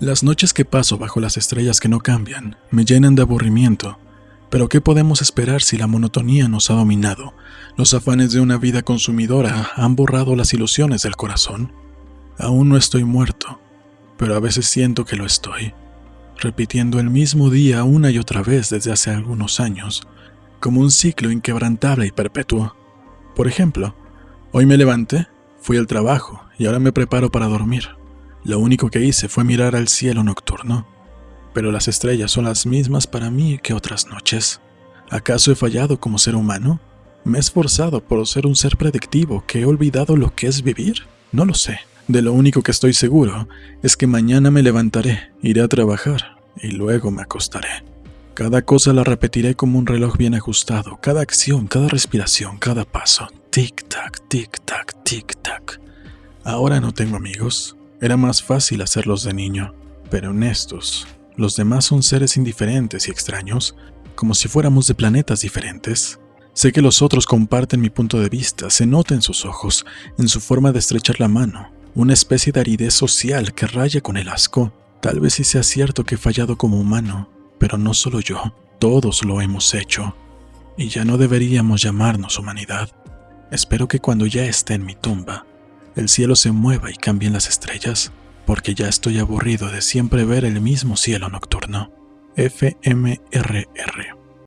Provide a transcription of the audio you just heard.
Las noches que paso bajo las estrellas que no cambian me llenan de aburrimiento, pero ¿qué podemos esperar si la monotonía nos ha dominado? Los afanes de una vida consumidora han borrado las ilusiones del corazón. Aún no estoy muerto, pero a veces siento que lo estoy, repitiendo el mismo día una y otra vez desde hace algunos años, como un ciclo inquebrantable y perpetuo. Por ejemplo, hoy me levanté, fui al trabajo y ahora me preparo para dormir. Lo único que hice fue mirar al cielo nocturno pero las estrellas son las mismas para mí que otras noches. ¿Acaso he fallado como ser humano? ¿Me he esforzado por ser un ser predictivo que he olvidado lo que es vivir? No lo sé. De lo único que estoy seguro es que mañana me levantaré, iré a trabajar y luego me acostaré. Cada cosa la repetiré como un reloj bien ajustado, cada acción, cada respiración, cada paso. Tic-tac, tic-tac, tic-tac. Ahora no tengo amigos. Era más fácil hacerlos de niño, pero honestos, los demás son seres indiferentes y extraños, como si fuéramos de planetas diferentes. Sé que los otros comparten mi punto de vista, se nota en sus ojos, en su forma de estrechar la mano, una especie de aridez social que raya con el asco. Tal vez sí sea cierto que he fallado como humano, pero no solo yo, todos lo hemos hecho. Y ya no deberíamos llamarnos humanidad. Espero que cuando ya esté en mi tumba, el cielo se mueva y cambien las estrellas porque ya estoy aburrido de siempre ver el mismo cielo nocturno. FMRR